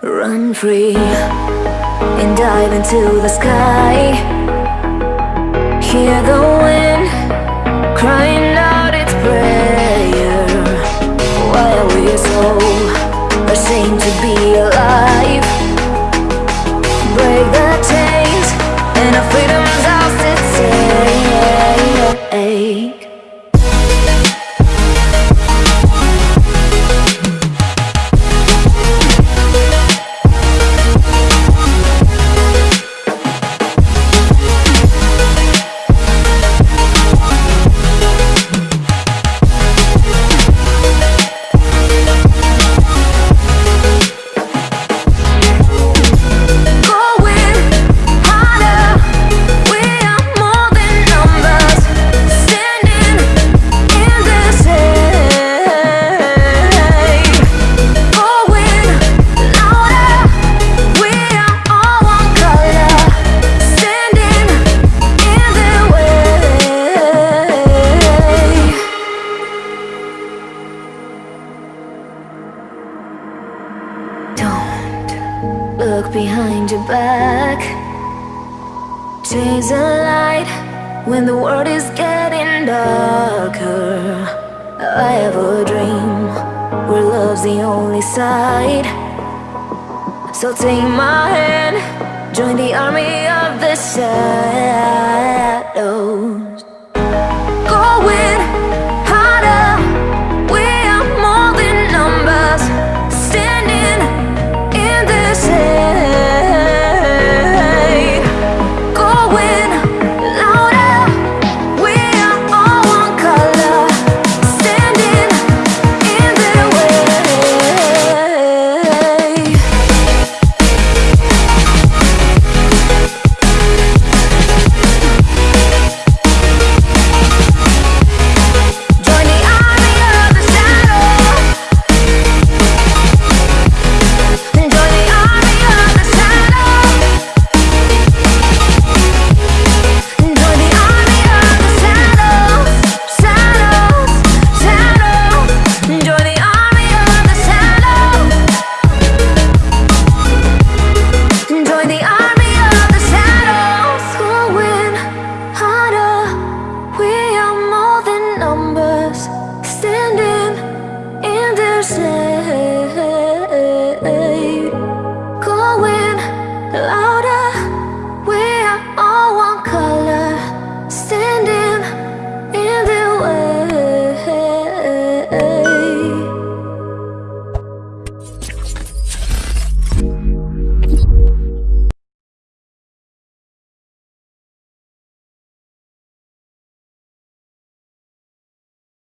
Run free and dive into the sky. Look behind your back. Chase a light when the world is getting darker. I have a dream where love's the only side. So take my hand, join the army of the shadows.